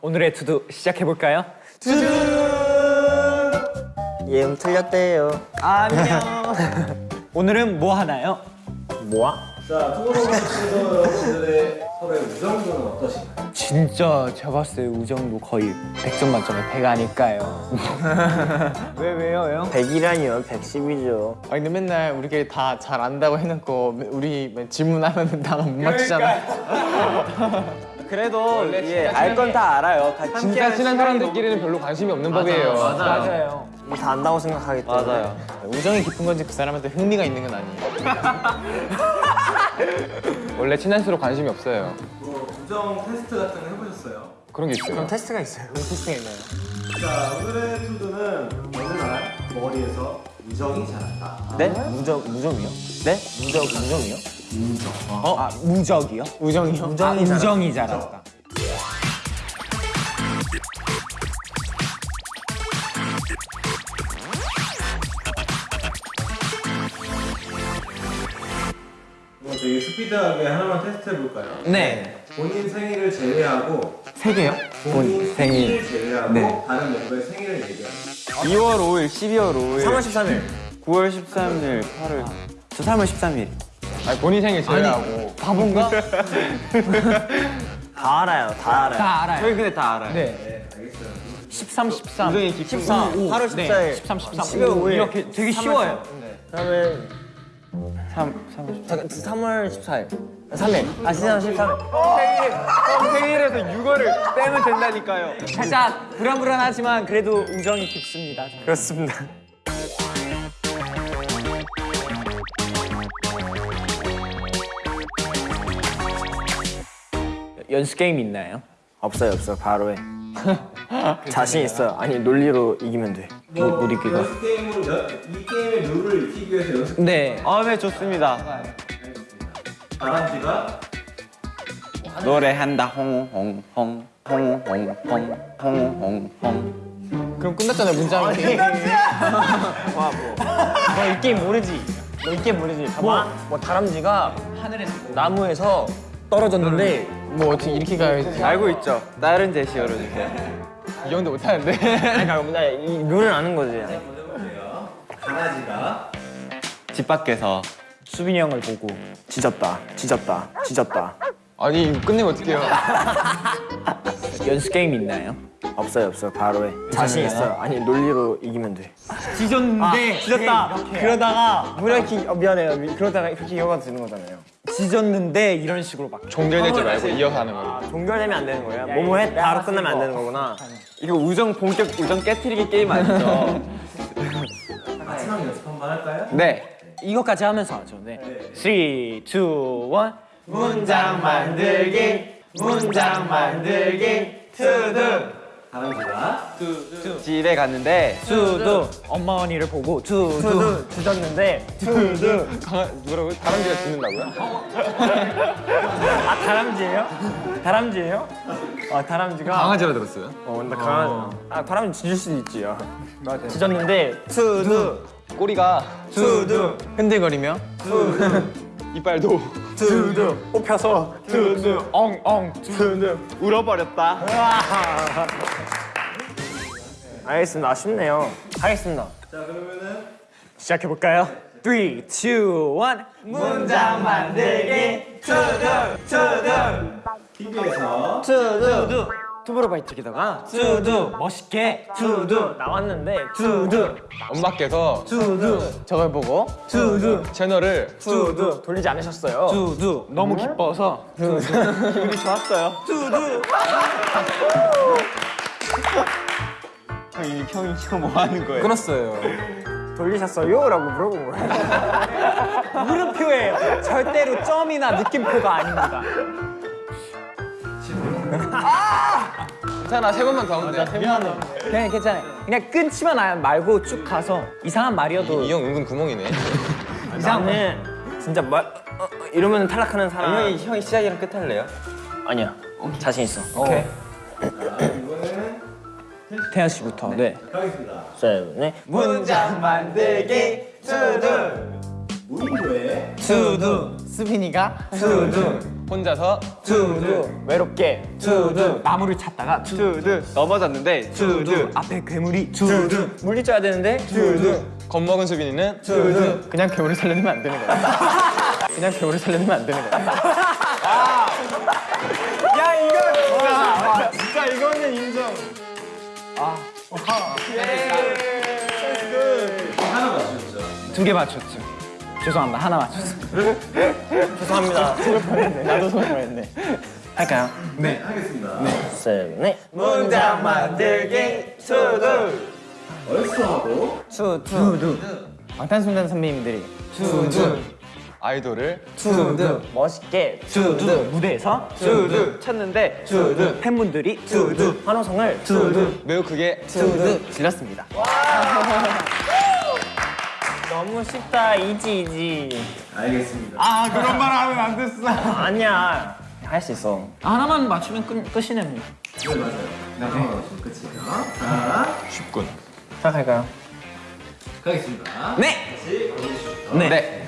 오늘의 투두 시작해볼까요? 예음 틀렸대요. 안녕 오늘은 뭐 하나요? 뭐야? 자, 투모로우바이투게더 여러분들의 서로의 우정도는 어떠신가요? 진짜 제가 봤을 때 우정도 거의 100점 만점에 100 아닐까요? 왜 왜요 형? 100이라니요. 110이죠. 아 근데 맨날 우리끼리 다 잘 안다고 해놓고 우리 질문하면 다 못 맞추잖아. 그 래도 예, 알 건 다 알아요. 다 진짜 친한 사람들끼리는 별로 관심이 없는 법이에요. 맞아요 다 안다고 생각하기 때문에. 맞아요. 우정이 깊은 건지 그 사람한테 흥미가 있는 건 아니에요. 원래 친할수록 관심이 없어요. 뭐 우정 테스트 같은 거 해보셨어요? 그런 게 있어요. 그럼 테스트가 있어요. 테스팅이 있나요? 자, 오늘의 투두는 어느 날 머리에서 우정이 자랐다. 네? 무적 무적이요? 네? 무적 무적이요? 어? 아 무적이요? 우정이요? 아, 우정이 우정이 자랐다 뭐 되게 스피드하게 하나만 테스트 해볼까요? 네 본인 생일을 제외하고 세 개요? 본인 생일을 제외하고 네. 다른 멤버의 생일을 얘기합니다. 2월 5일, 12월 5일, 3월 13일. 9월 13일, 8월 저 3월 13일 아니 본인 생일 제외하고 바본가? 다 알아요. 다 알아요. 다 알아요 저희 근데 다 알아요 네 13, 13 우정이 깊은 14, 8월 14일. 네, 13, 13 12월 5일. 이렇게 되게 쉬워요 그다음에 3, 3, 잠깐 3월 14일. 3일. 아, 3월 13일. 생일에서 6월을 빼면 된다니까요 살짝 불안불안하지만 그래도 우정이 깊습니다. 그렇습니다. 연습 게임 있나요? 없어요, 없어요. 바로 해. 자신 있어요. 아니, 논리로 이기면 돼. 못, 못 이기고. 연습 게임으로 연, 이 게임의 룰을 익히기 위해서 연습 네 아네 좋습니다 바람쥐가 노래한다 홍홍홍 홍홍홍 홍홍홍 그럼 끝났잖아요 문장이. 너이 게임 모르지? 너 이 게임 모르지? 봐봐. 뭐 다람쥐가 하늘에서 나무에서 떨어졌는데 뭐 어떻게 이렇게 가야지. 알고 있죠? 다른 제시 열어주세요 이 정도 못하는데. 아니 그러니까 나이 룰을 아는 거지. 강아지가 집 밖에서 수빈이 형을 보고 짖었다. 짖었다. 짖었다. 아니 이거 끝내면 어떡해요. 연습 게임 있나요? 없어요, 없어요. 바로 해. 자신 있어요. 아니 논리로 이기면 돼. 찢었는데 짖었다. 그러다가 무력히 어, 미안해요. 미- 그러다가 이렇게 이어가 되는 거잖아요. 찢었는데 이런 식으로 막 종결되지 말고 이어서 하는 거예요. 종결되면 안 되는 거예요. 뭐뭐 해 바로 끝나면 안 되는 거구나. 이거 우정 본격 우정 깨트리기 게임 아니죠? 마지막 연습 한번 할까요? 네 이것까지 하면서 하죠 네 3, 2, 1 문장 만들기 문장 만들기 투두 바람쥐가 집에 갔는데 투두 엄마 언니를 보고 짖었는데 투두. 강아 뭐라고요? 다람쥐가 짖는다고요? 아 다람쥐예요? 다람쥐예요? 아 다람쥐가. 강아지라 들었어요. 어, 나 강아지. 아 다람쥐 짖을 수도 있지요. 맞아. 짖었는데 투두. 꼬리가 투두. 흔들거리며 이빨도 투두. 뽑혀서 투두. 엉엉 투두. 울어버렸다 알겠습니다. 아쉽네요. 하겠습니다. 자 그러면은 시작해볼까요? 3, 2, 1 문장 만들기 TV에서 투두. 투브로바이트기다가 투두 멋있게 투두 나왔는데 투두 엄마께서 투두 저걸 보고 투두 채널을 투두 돌리지 않으셨어요. 투두 너무 기뻐서 기분이 좋았어요. 형이 형이 형뭐 하는 거예요? 끊었어요. 돌리셨어요? 라고 물어본 거예요. 물음표예요 절대로 점이나 느낌표가 아닙니다 괜찮아 세 번만 더 하면 돼. 그냥 괜찮아요 그냥 끊지만 아- 말고 쭉 가서 이상한 말이어도 이 형 은근 구멍이네. 이상은 진짜 말 어, 어, 이러면 탈락하는 사람 형이 형이 시작이랑 끝 할래요? 아니야. 자신 있어. 오케이 이번에는 태연 씨부터 네 가겠습니다. 자, 네. 문장 만들기 투두 무인도에 투두. 수빈이가 투두. 혼자서 투두. 외롭게 투두. 나무를 찾다가 투두. 넘어졌는데 투두. 앞에 괴물이 투두. 물리 쪄야 되는데 투두. 겁먹은 수빈이는 투두. 그냥 괴물을 살려내면 안 되는 거야. 그냥 괴물을 살려내면 안 되는 거야. 야 이거 진짜 진짜 이거는 인정. 하나 맞추셨죠? 두개 맞췄죠 죄송합니다. 하나 맞췄어 죄송합니다. 속을 뻔했네 나도 속을 뻔했네. 할까요? 네, 하겠습니다. 셋넷 문장 만들기 투두. 얼쑤하고. 투두. 방탄소년단 선배님들이 투두. 아이돌을 투두. 멋있게 투두. 무대에서 투두. 쳤는데 투두. 팬분들이 투두. 환호성을 투두. 매우 크게 투두. 질렀습니다 너무 쉽다 easy easy 알겠습니다. 아 그런 말 하면 안 됐어 아니야 할 수 있어 하나만 맞추면 끝, 끝이네 네, 맞아요. 네, 하나 맞추면 끝이에요. 자, 쉽군 시작할까요? 가겠습니다. 네! 다시 보내주시죠. 네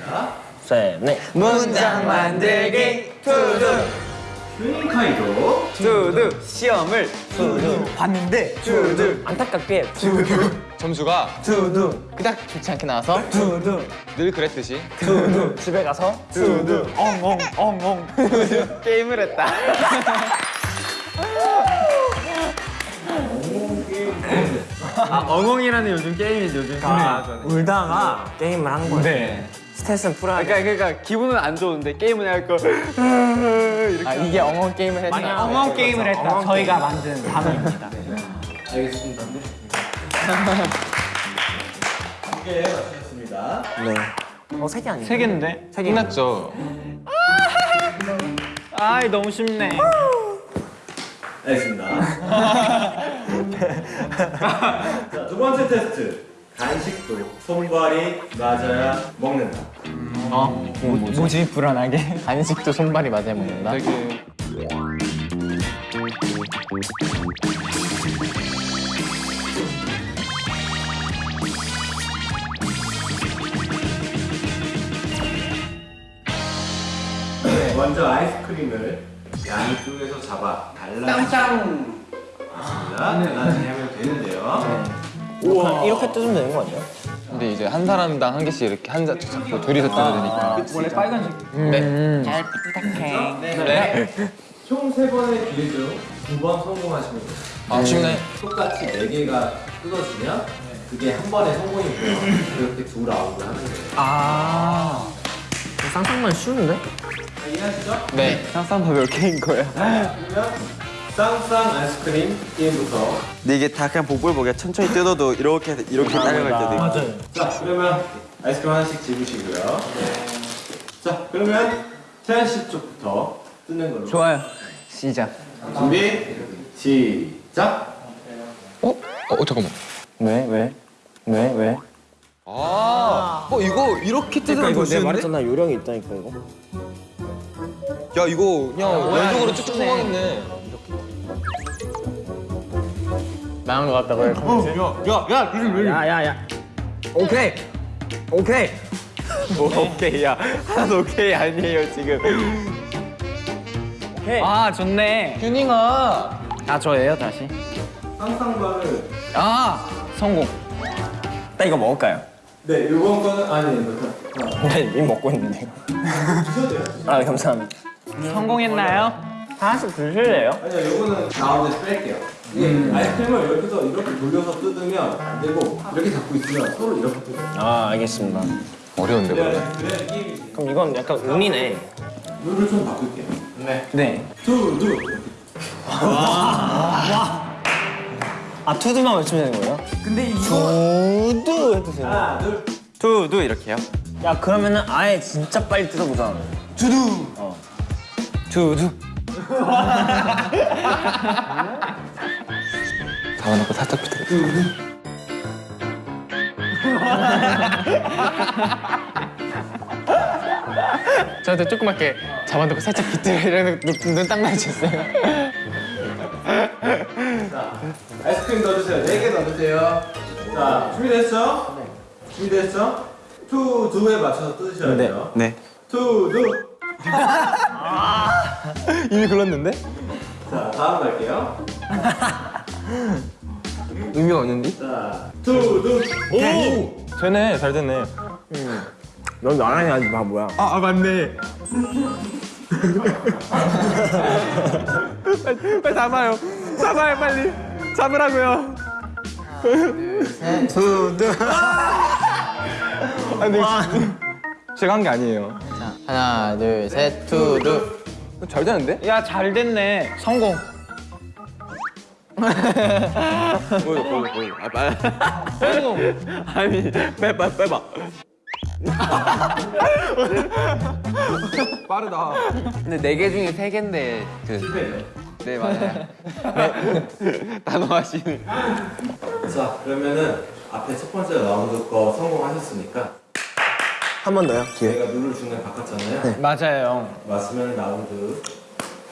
셋넷 문장 만들기 투두 휴닝카이도 투두 시험을 투두 봤는데 투두 안타깝게 투두 점수가 투두 그닥 좋지 않게 나와서 투두 늘 그랬듯이 투두 집에 가서 투두 엉엉 엉엉 게임을 했다. 아 엉엉이라는 요즘 게임이 요즘 울다가 게임을 한 거야 네. 스트레스는 풀어야 돼 그러니까 그러니까 기분은 안 좋은데 게임은 할거 아 이게 엉엉 게임을 했다 아니야. 엉엉 게임을 했다 엉엉 저희가 만든 단어입니다 알겠습니다. 네. 두개 맞추셨습니다. 어세 개 아니야 세 개인데 세 개. 끝났죠 아이 너무 쉽네 알겠습니다. 자, 두 번째 테스트. 간식도 손발이 맞아야 먹는다. 어? 뭐, 뭐 지 불안하게 간식도 손발이 맞아야 먹는다 되게 네, 먼저 아이스크림을 양쪽에서 잡아 달라. 땅땅. 맞습니다. 나중에 하면 되는데요. 우와 이렇게 뜯으면 되는 거 아니야? 근데 이제 한 사람당 한 개씩 이렇게 한 자, 잡고 둘이서 뜯어야 되니까 원래 빨간색 네. 잘 부탁해 네. 총 세 번의 기회 중두 번 성공하시면 돼요. 아 쉽네 똑같이 네 개가 뜯어지면 그게 한 번에 성공이고요. 그렇게 둘 아웃을 하는 거예요. 아 쌍쌍만 쉬운데? 자, 이해하시죠? 네 쌍쌍밥 몇 개인 거야? 그러면 쌍쌍 아이스크림 게임부터 근데 이게 다 그냥 복불복이야 천천히 뜯어도 이렇게 이렇게 따라갈 때도 있고 맞아요 자 그러면 아이스크림 하나씩 집으시고요. 자 그러면 태연 씨 쪽부터 뜯는 걸로. 좋아요 시작 준비 시작. 어? 어 잠깐만 왜? 왜? 왜? 왜? 아, 어 이거 이렇게 뜯으면 더 내가 쉬운데? 말했잖아 요령이 있다니까 이거 야 이거 그냥 왼쪽으로 쭉쭉 뽑아겠네 나은 것 같다고 해 야야 야 오케이. 오케이. 오케이야. 하나도 오케이 아니에요 지금. 오케이. 아 좋네. 휴닝아 아 저예요 다시? 쌍쌍발을 아 성공. 나 이거 먹을까요? 네 이번 거는 아니 이거 하나. 나 이미 먹고 있는데 아 감사합니다. 성공했나요? 하나씩 드실래요? 아니요 이거는 가운데 뺄게요. 이게 아이스크림을 이렇게서 이렇게 돌려서 뜯으면 안 되고 이렇게 잡고 있으면 서로 이렇게 뜯어요. 아 알겠습니다 어려운데 그래 그래야 게임이지. 그럼 이건 약간 운이네 룰을 좀 바꿀게요. 네 투두 아 투두만 외치면 되는 거예요? 근데 이거 투두 해도 되나? 하나 둘. 투두 이렇게요 야 그러면은 아예 진짜 빨리 뜯어보자 두두 어. 두두 잡아놓고 살짝 비틀어 저한테 조그맣게 잡아놓고 살짝 비틀어 눈딱 자 아이스크림 넣어주세요. 네개 넣어주세요. 자 준비됐죠? 준비됐죠? 투두에 맞춰서 뜯으셔야 돼요. 네 투두. 이미 글렀는데? 자, 다음 갈게요. 의미가 없는데? 자, 투두. 오! 되네, 잘 됐네. 넌 나란히 하지 마 뭐야. 아, 아 맞네. 빨리, 빨리 잡아요. 잡아요, 빨리. 잡으라고요. 두두. 아, 근데 제가 한 게 아니에요. 하나, 둘, 셋, 투두. 잘 되는데? 야 잘 됐네. 성공. 보여 보여 보여. 아, 빨리. 아니 빼봐 빼봐. 빠르다. 근데 네 개 중에 세 개인데 그. 실패네요. 네 맞아요. 단어 하시는. 자, 그러면은 앞에 첫 번째 라운드 거 성공하셨으니까 한 번 더요 기회. 저희가 룰을 중간에 바꿨잖아요. 맞아요. 맞으면 라운드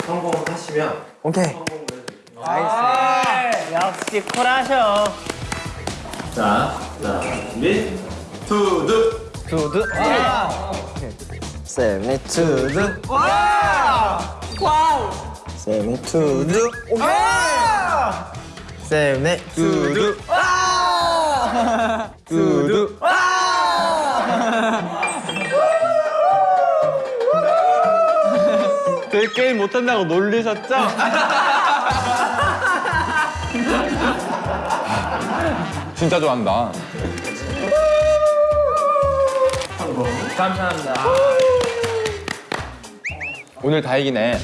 성공하시면 오케이. 성공을 해드릴게요. 역시 쿨하셔. 자, 자, 준비. 투두. 두두. 와. 세븐 투두. 와. 와우. 세븐 투두. 오케이. 세븐 투두. 두두. 그 게임 못한다고 놀리셨죠? 진짜 좋아한다. 감사합니다. 오늘 다 이기네.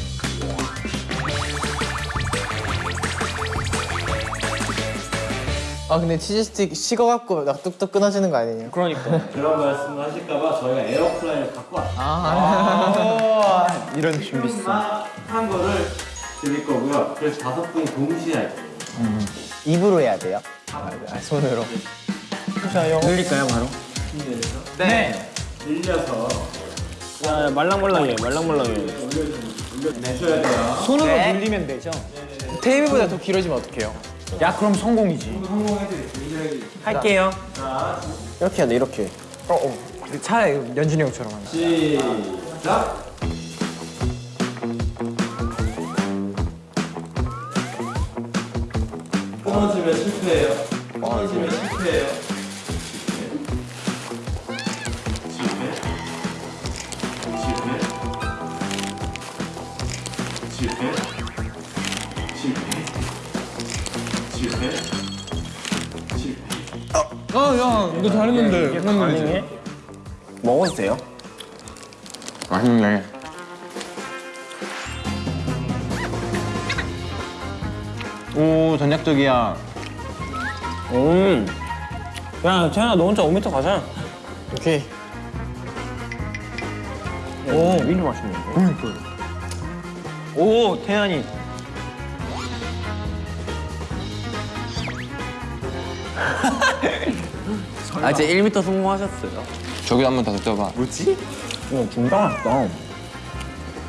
아, 근데 치즈 스틱 식어갖고 막 뚝뚝 끊어지는 거 아니에요? 그러니까. 그런 말씀을 하실까봐 저희가 에어프라이를 갖고 왔어요. 아, 이런 준비 있어. 한 거를 드릴 거고요. 그래서 다섯 분이 동시에 할 거예요. 입으로 해야 돼요? 아, 손으로. 늘릴까요 바로? 네. 밀려서 아, 말랑말랑해 말랑말랑해. 내셔야 돼요. 손으로 네. 늘리면 되죠. 테이블보다 더 길어지면 어떡해요? 야 그럼 성공이지. 할게요. 이렇게 해야 돼 이렇게. 차라리 연준이 형처럼 하면. 시작. 끊어지면 실패해요. 끊어지면 실패해요. 실패. 실패. 실패. 실패. 실패. 실패. 아, 야, 너 잘했는데. 가능해? 먹어도 돼요? 맛있네. 오, 전략적이야. 음. 야 태연아 너 혼자 5m 가자. 오케이. 오 미리 맛있네. 오 태연이. 아 이제 1m 성공하셨어요. 저기 한번더 뜯어봐. 이거 진짜 맛있다.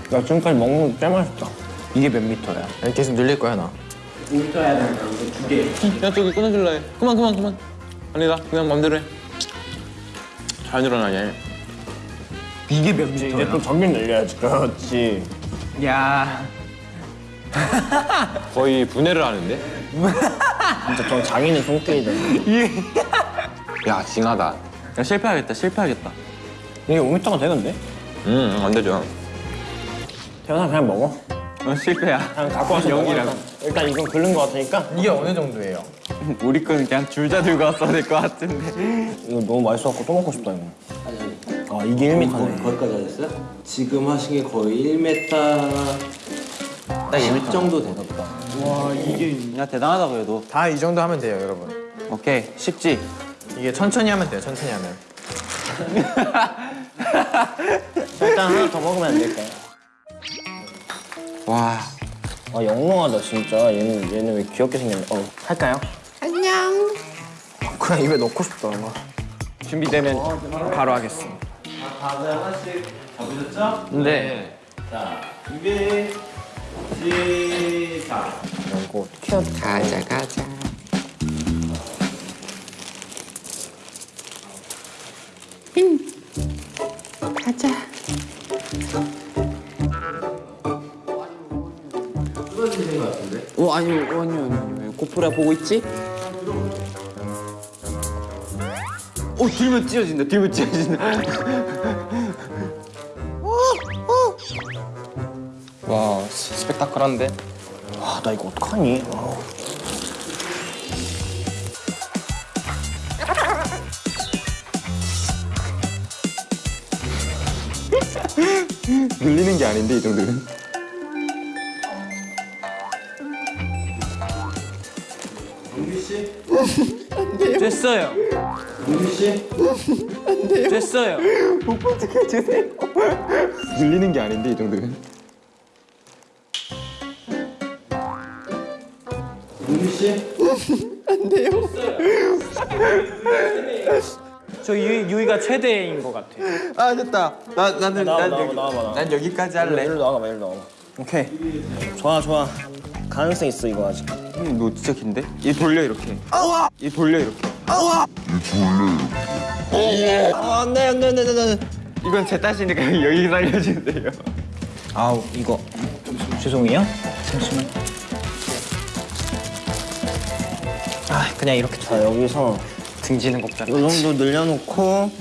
나 지금까지 먹는 거꽤 맛있다. 이게 몇 미터야? 아니, 계속 늘릴 거야, 나. 5m 해야 되니까 이거 두 개. 야, 저기 끊어줄라 해. 그만, 그만, 그만. 아니다, 그냥 맘대로 해. 잘 늘어나냐. 이게 몇 이제 미터야? 또 저기 늘려야지. 그렇지. 야. 거의 분해를 하는데? 진짜 저 장인의 손길이다. 야, 징하다. 야, 실패하겠다 실패하겠다. 이게 5m가 되는데? 응, 안 되죠. 태연아 그냥 먹어. 어, 실패야. 그냥 갖고 와서. 일단. 일단 이건 긁는 거 같으니까 이게 어느 정도예요? 우리 거는 그냥 줄자 들고 왔어야 될 것 같은데. 이거 너무 맛있어갖고 또 먹고 싶다 이거. 아 이게 1m네. 거기까지 하셨어요? 지금 하신 게 거의 1m 딱 1m 정도 되겠다. 야 대단하다 그래도. 다 이 정도 하면 돼요, 여러분. 오케이 쉽지. 이게 천천히 하면 돼요, 천천히 하면. 일단 하나 더 먹으면 안 될까요? 와. 아 영롱하다 진짜. 얘는 얘는 왜 귀엽게 생겼냐? 어 할까요? 안녕. 그냥 입에 넣고 싶다. 막. 준비되면 바로 하겠습니다. 다들 하나씩 잡으셨죠? 근데 자, 준비 시작. 이거 어떻게 돼? 가자 가자. 아니요 아니요 아니요 왜 고프라 보고 있지? 어 들면 찢어진다 들면 찢어진다 와 스펙타클한데. 아, 나 이거 어떡하니? 아. 늘리는 게 아닌데 이 정도는. 씨? 됐어요. 은규 씨? 됐어요. 늘리는 게 아닌데 이 정도는. 은규 씨? 저 유, 유이가 최대인 것 같아요. 아 됐다 나, 나는 나와, 난 나와, 여기 나와봐, 나와. 난 여기까지 할래 일로 나가봐, 일로 나가봐. 오케이. 좋아, 좋아. 가능성 있어, 이거 아직. 형, 너 진짜 긴데? 얘 돌려 이렇게 얘 돌려 이렇게 아, 안 돼, 안 돼, 안 돼, 안 돼. 이건 제 탓이니까 여기 살려주세요 아우, 이거. 죄송해요. 잠시만. 아, 그냥 이렇게. 자, 여기서 등지는 곡장. 이 정도 늘려놓고.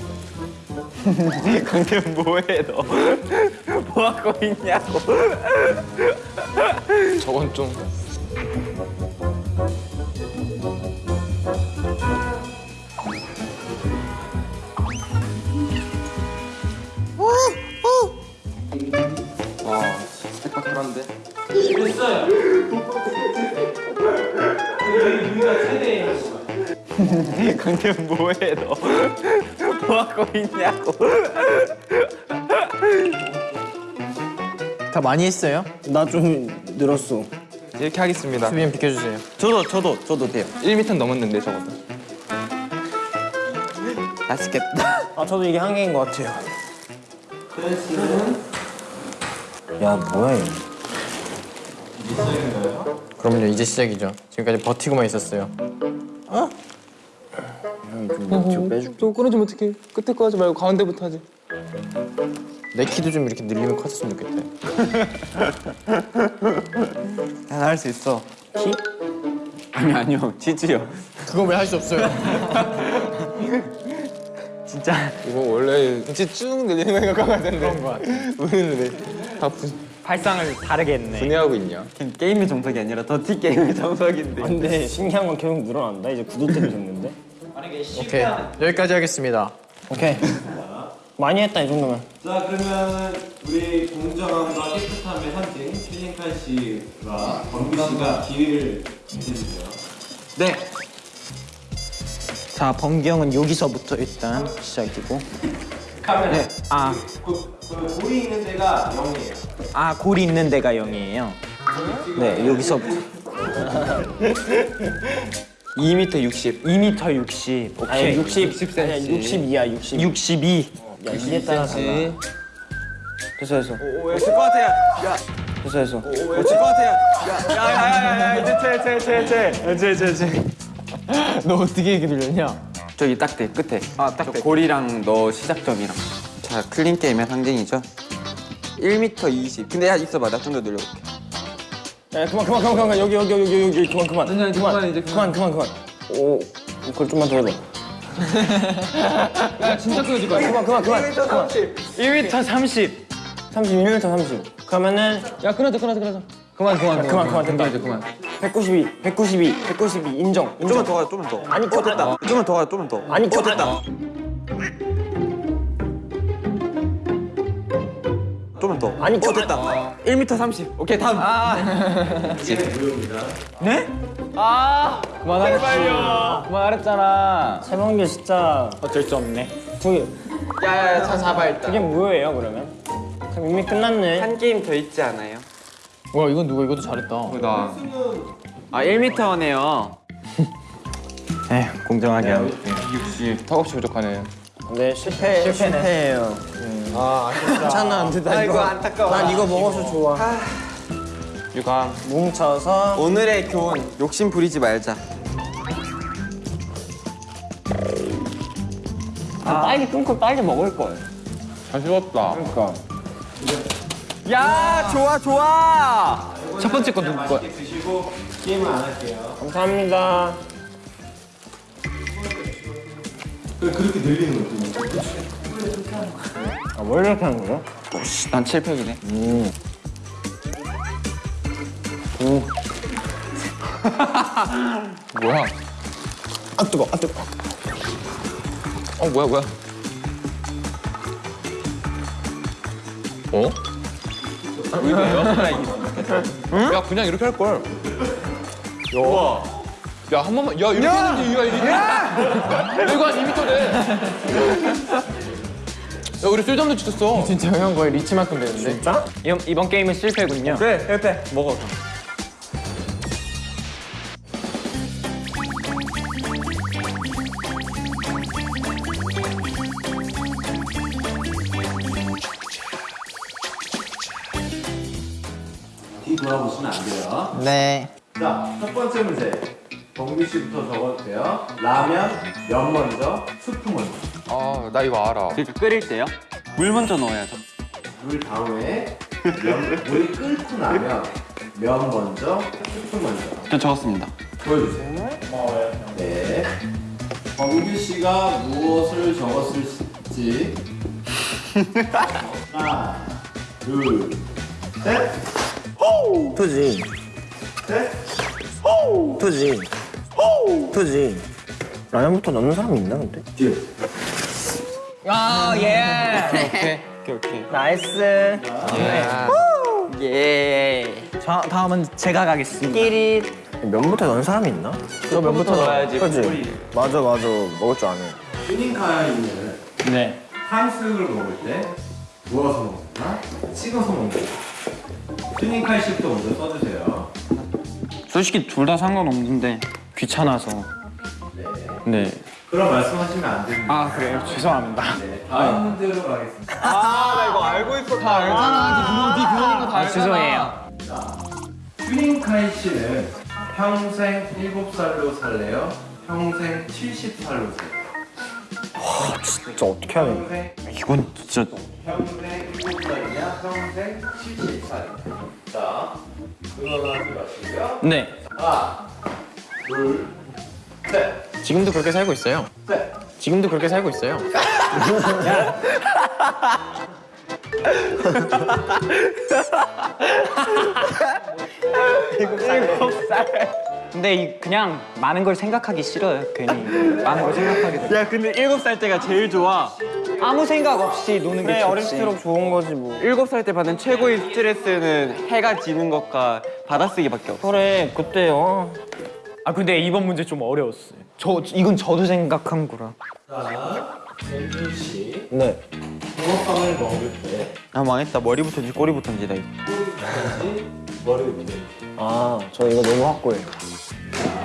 강태현 뭐해 너? 뭐 하고 있냐고 저건 좀. 와 스펙타클한데. 강태현 뭐해 너? 뭐 하고 있냐고 많이 했어요? 나 좀 늘었어. 이렇게 하겠습니다. 수빈 비켜주세요. 저도 저도 저도 돼요 1m 넘었는데 적어도. 맛있겠다 아, 저도 이게 한계인 것 같아요. 야, 뭐야, 이거. 그럼요 이제 시작이죠. 지금까지 버티고만 있었어요. 좀 뒤로 빼줄게. 저 끊어주면 어떡해. 끝에 거 하지 말고 가운데부터 하지. 내 키도 좀 이렇게 늘리면 컸으면 좋겠다. 난할 수 있어 키? 아니 아니요 지지요 그건 왜 할 수 없어요? 진짜 이거 원래 진짜 쭉 늘리는 되는데. 그런 거 같아. 우리는 왜다 발상을 다르게 했네. 분해하고 있냐? 게임의 정석이 아니라 더티 게임의 정석인데 근데 신기한 건 계속 늘어난다. 이제 구도대로 됐는데. 오케이 여기까지 하겠습니다. 오케이. 많이 했다, 이 정도면. 자 그러면 우리 공정함과 깨끗함의 상징 킬링칼 씨와 범규 씨가 기회를 드리세요. 네 자, 범기 형은 여기서부터 일단 시작이고. 카메라. 아, 그, 그 골이 있는 데가 0이에요. 아 골이 있는 데가 0이에요. 네, 여기서부터 2m 60 2m 60. 오케이. 아니, 60, 60cm. 아니, 62야, 60. 62. 야, 이게 따라 달라. 됐어, 됐어. 오질것 같아 야 됐어, 됐어. 오질것 같아 야야야야야 이제 쟤쟤쟤쟤쟤쟤쟤 너 어떻게 이렇게 늘렸냐? 저기 딱대 끝에 아딱 골이랑 너 시작점이랑 자 클린 게임의 상징이죠 1m 20 근데 야 있어봐 나 좀 더 늘려볼게 야, 그만, 그만, 그만, 그만. 여기, 여기, 여기, 여기, 여기. 그만, 그만. 그만, 그만, 이제 그만, 그만, 그만. 오, 그걸 좀만 더 해봐. 야 진짜 끊어질 거야. 그만, 그만, 그만. 그만. 1m 30. 31m 30. 그러면은 야 끊어져 끊어져 끊어져. 그만 그만 그만, 그만, 된다. 이제 그만. 192, 192, 192 인정. 인정. 좀만 더 가, 좀만 더. 아니, 어, 됐다. 좀만 더 가, 좀만 더. 아니, 어, 됐다. 좀만 더. 아니, 어, 됐다. 1m 30. 오케이, 다음. 그만하랬지. 그만하랬잖아. 세명규 진짜 어쩔 수 없네. 저기 야야야 차 잡아 일단. 그게 뭐예요 그러면? 그럼 이미 끝났네. 한 게임 더 있지 않아요? 뭐야 이건 누가 이것도 잘했다. 나. 아, 1m네요. 에 공정하게 하고. 60. 턱없이 부족하네. 네 실패 실패예요. 아 아쉽다. 괜찮아 안 된다 아이고, 이거. 안타까워. 난 이거 먹어서 좋아. 유감. 뭉쳐서 오늘의 교훈. 욕심 부리지 말자. 빨리 끊고 빨리 먹을 걸. 잘 씹었다. 그러니까. 야 좋아 좋아. 첫 번째 거 누구 거야? 드시고 게임은 안 할게요. 감사합니다. 그 그렇게 늘리는 것도 아, 뭘 이렇게 하는 거야? 난 7팩이네. 뭐야? 아, 뜨거, 아, 뜨거. 어 뭐야 뭐야? 어? 응? 야 그냥 이렇게 할 걸. 야. 야한 번만 야 이렇게 했는데 이거 이렇게. 야 이거 한 2m래. 야 우리 쓸데없는 짓 했어. 진짜 형 거의 리치만큼 되는데. 진짜? 이번, 이번 게임은 실패군요. 그래 실패 먹어. 네. 자, 첫 번째 문제. 범규 씨부터 적어도 돼요. 라면, 면 먼저, 수프 먼저. 아 나 이거 알아. 그러니까 끓일 때요? 물 먼저 넣어야죠. 물 다음에 면, 물이 끓고 나면 면 먼저, 수프 먼저. 저 적었습니다. 보여주세요. 네. 범규 씨가 무엇을 적었을지. 하나, 둘, 셋, 투지. 셋. 투지. 투지. 라면부터 넣는 사람이 있나, 근데? 뒤에. 아, 예. 오케이 오케이 오케이. nice. 예. 자, 다음은 제가 가겠습니다. 끼리. 면부터 넣는 사람이 있나? 저 면부터 넣어야지. 그지? 맞아, 맞아. 먹을 줄 아네. 튜닝카이는 네. 탕수육을 먹을 때 구워서 먹나? 찍어서 먹나? 튜닝카이 씨부터 먼저 써주세요. 솔직히 둘 다 상관없는데 귀찮아서. 네. 그런 말씀하시면 안 됩니다. 아, 그래요? 죄송합니다. 네, 다음 문제로 가겠습니다. 아, 죄송해요. 튜닝카이 씨는 평생 7살로 살래요? 평생 70살로 살래요? 진짜 어떻게 하냐. 이건 진짜 평생 7살이냐? 평생 70살이냐? 자, 응원하지 마시고요. 네. 하나, 둘, 셋, 지금도 그렇게 살고 있어요. 셋. 지금도 그렇게 살고 있어요. 근데 이 그냥 많은 걸 생각하기 싫어요. 괜히 많은 걸 생각하게 돼. 야 근데 일곱 살 때가 제일 좋아. 아무 생각 없이 노는 게 좋지. 어릴수록 좋은 거지, 뭐. 일곱 살 때 받는 최고의 스트레스는 해가 지는 것과 받아쓰기밖에 없어. 그래, 그때요. 아 근데 이번 문제 좀 어려웠어요. 저 이건 저도 생각한 거라. 자, 벤준 씨. 네. 붕어빵을 먹을 때 아 망했다. 머리부터인지 꼬리부터인지 나 이거. 꼬리부터인지 머리부터인지. 아, 저 이거 너무 확고해요.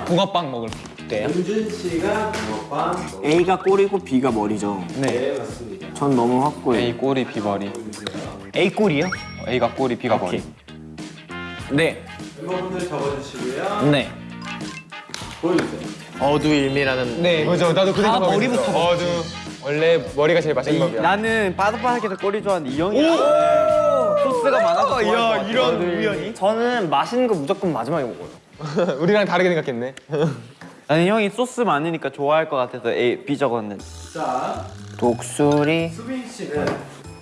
붕어빵 먹을 때 요? 윤준 씨가 붕어빵 A가 꼬리고 B가 머리죠. 때 맞습니다. 전 너무 확고해요. A 꼬리 B 머리. A 꼴이요? A가 꼬리 B가 머리. 네. 멤버분들 적어주시고요. 네. 보여주세요. 어두일미라는. 네. 맞아 나도 그다 생각. 머리부터 어두. 원래 머리가 제일 맛있는 법이야. 나는 바삭바삭해서 꼬리 좋아하는데 이 형이 소스가 많아서 야 이런 우연히? 저는 맛있는 거 무조건 마지막에 먹어요. 우리랑 다르게 생각했네. 나는 형이 소스 많으니까 좋아할 것 같아서 A, B 적었는데 자, 독수리. 수빈 씨는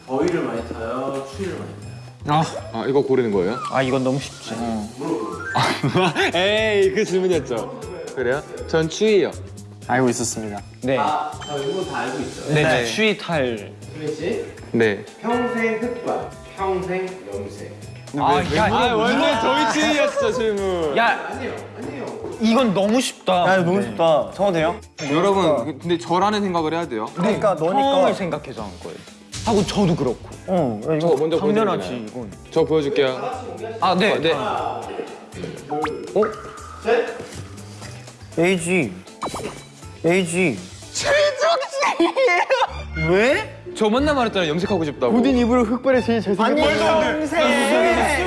더위를 많이 타요? 추위를 많이 타요? 아 이거 고르는 거예요? 아 이건 너무 쉽지. 에이 그 질문이었죠. 그래요? 전 추위요. 알고 있었습니다. 네. 아, 자, 이거 다 알고 있죠? 네. 네. 추위 탈. 수빈 씨, 네. 평생 흑발, 평생 염색. 아, 야, 아 원래 저희 추위였어 질문. 야, 아니요, 아니요. 이건 너무 쉽다. 야, 너무 쉽다. 적어도 돼요? 여러분 근데 저라는 생각을 해야 돼요 그러니까 상황을 너니까. 생각해서 한 거예요. 하고 저도 그렇고. 어, 야, 저 이거 먼저 당연하지? 이건. 저 보여줄게요. 아, 네, 네. 셋. AG. AG. 최종식! 왜? 저 맨날 말했잖아요 염색하고 싶다고. 우딘 입으로 흑발이 제일 잘생겼다. 아니 평생.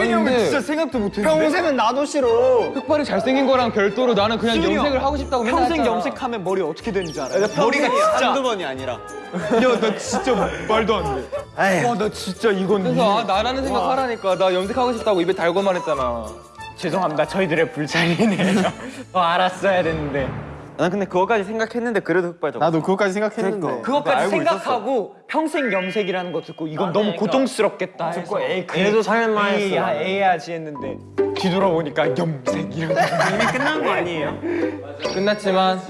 아니 근데 생각도 못했는데. 평생은 나도 싫어. 흑발이 잘생긴 거랑 별도로 나는 그냥 수빈이 형, 염색을 하고 싶다고 맨날 평생 했잖아. 염색하면 머리 어떻게 되는지 알아요? 머리가 진짜 한두 번이 아니라. 야, 나 진짜 말도 안 돼. 와, 나 진짜 이건 그래서 아, 나라는 생각 하라니까 나 염색하고 싶다고 입에 달고 말했잖아. 죄송합니다. 저희들의 불찰이네요. 어, 알았어야 됐는데. 난 근데 그거까지 생각했는데 그래도 흑발 적 나도 그거까지 생각했는데. 그것까지 생각하고 평생 염색이라는 거 듣고 이건 너무 고통스럽겠다 해서 듣고 에이 그래도 살만 했어, 야, 나는. 에이 하지 했는데 뒤돌아보니까 염색 이런 거 이미 끝난 거 아니에요? 끝났지만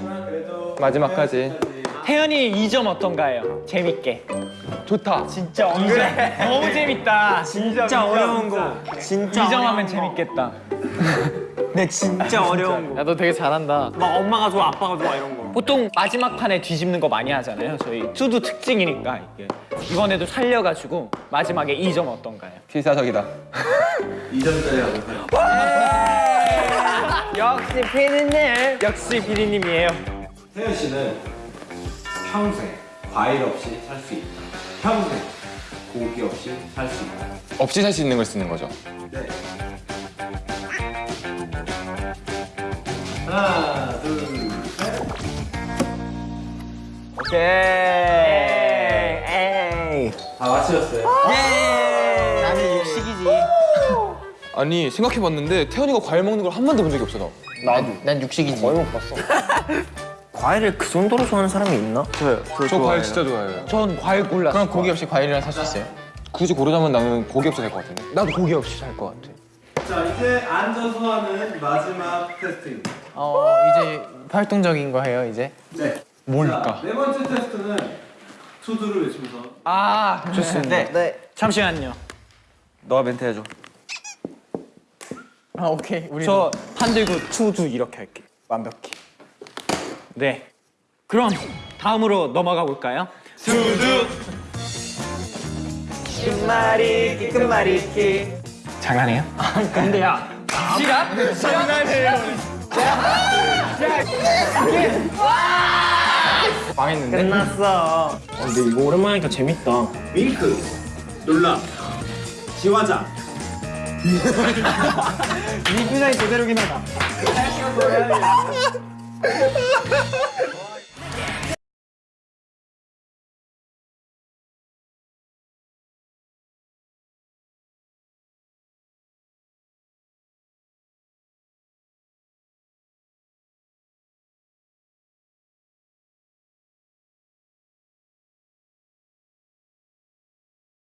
마지막까지 태연이 2점 어떤가요? 재밌게 좋다. 진짜 그래. 너무 재밌다 진짜, 어려운 거. 진짜 2점 하면 재밌겠다 네, 진짜 어려운 거. 야 너 되게 잘한다. 막 엄마가 좋아, 아빠가 좋아 이런 거. 보통 마지막 판에 뒤집는 거 많이 하잖아요 저희 투두 특징이니까 이게 이번에도 살려가지고 마지막에 2점 어떤가요? 필사적이다. 2점짜리 하도록 하겠습니다. 역시 피디님 역시 피디님이에요 태연 씨는 평생 과일 없이 살 수 있다. 평생 고기 없이 살 수 있다. 없이 살 수 있는 걸 쓰는 거죠. 네. 하나, 둘, 셋. 에이 다 맞추셨어요. 나는 육식이지. 아니 생각해봤는데 태연이가 과일 먹는 걸 한 번도 본 적이 없어 나. 난 육식이지. 거의 못 봤어. 과일을 그 정도로 좋아하는 사람이 있나? 저요. 저, 저 과일. 진짜 좋아해요. 전 과일 골랐어 그럼 고기 없이 과일이랑 살 수 있어요? 굳이 고르자면 나는 고기 없이 살 것 같은데. 나도 고기 없이 살 것 같아 자, 이제 앉아서 하는 마지막 테스트입니다. 어 이제 활동적인 거 해요 이제. 네. 뭘까? 자, 네 번째 테스트는 투두를 외치면서 아 좋습니다 네. 잠시만요 너가 멘트 해줘. 아 오케이 우리 저판 들고 투두 이렇게 할게 완벽히 네 그럼 다음으로 넘어가 볼까요? 투두 끝말잇기 끝말잇기 장난해요? 근데 야 시간? 장난해요 망했는데. 끝났어 근데 이거 오랜만에 하니까 재밌다. 윙크, 놀람, 지화장. 이 표정이 그대로긴 하다